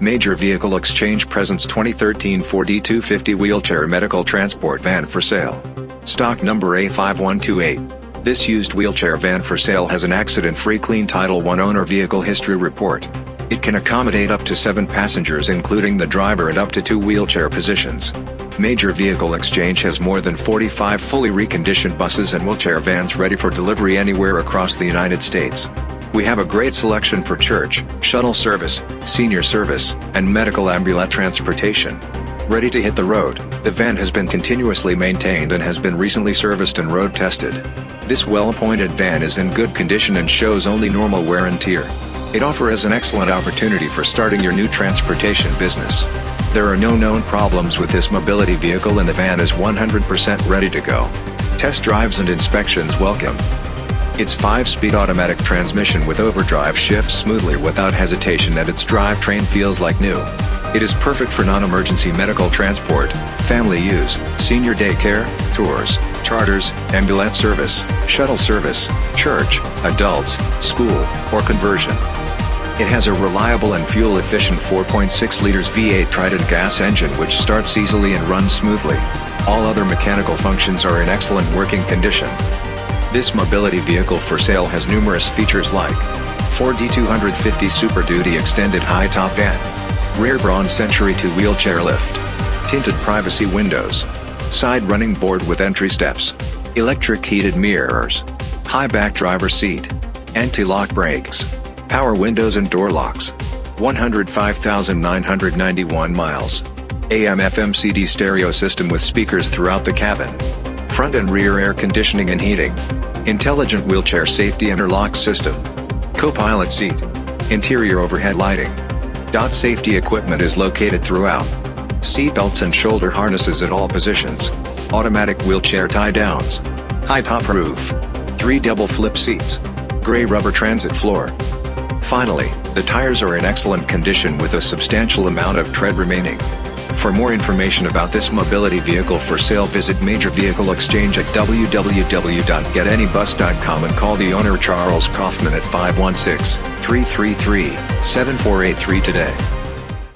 Major Vehicle Exchange presents 2013 Ford E250 wheelchair medical transport van for sale. Stock number A5128. This used wheelchair van for sale has an accident-free clean Title I owner vehicle history report. It can accommodate up to 7 passengers including the driver and up to 2 wheelchair positions. Major Vehicle Exchange has more than 45 fully reconditioned buses and wheelchair vans ready for delivery anywhere across the United States. We have a great selection for church, shuttle service, senior service, and medical ambulance transportation. Ready to hit the road, the van has been continuously maintained and has been recently serviced and road tested. This well-appointed van is in good condition and shows only normal wear and tear. It offers an excellent opportunity for starting your new transportation business. There are no known problems with this mobility vehicle and the van is 100% ready to go. Test drives and inspections welcome. Its 5-speed automatic transmission with overdrive shifts smoothly without hesitation and its drivetrain feels like new. It is perfect for non-emergency medical transport, family use, senior daycare, tours, charters, ambulance service, shuttle service, church, adults, school, or conversion. It has a reliable and fuel-efficient 4.6 liters V8 Triton gas engine which starts easily and runs smoothly. All other mechanical functions are in excellent working condition. This mobility vehicle for sale has numerous features like Ford E250 Super Duty Extended High Top Van, Rear Braun Century 2 Wheelchair Lift, Tinted Privacy Windows, Side Running Board with Entry Steps, Electric Heated Mirrors, High Back Driver Seat, Anti-Lock Brakes, Power windows and door locks. 105,991 miles. AM FM CD stereo system with speakers throughout the cabin. Front and rear air conditioning and heating. Intelligent wheelchair safety interlock system. Co-pilot seat. Interior overhead lighting. DOT safety equipment is located throughout. Seat belts and shoulder harnesses at all positions. Automatic wheelchair tie downs. High top roof. Three double flip seats. Gray rubber transit floor. Finally, the tires are in excellent condition with a substantial amount of tread remaining. For more information about this mobility vehicle for sale visit Major Vehicle Exchange at www.getanybus.com and call the owner Charles Kaufman at 516-333-7483 today.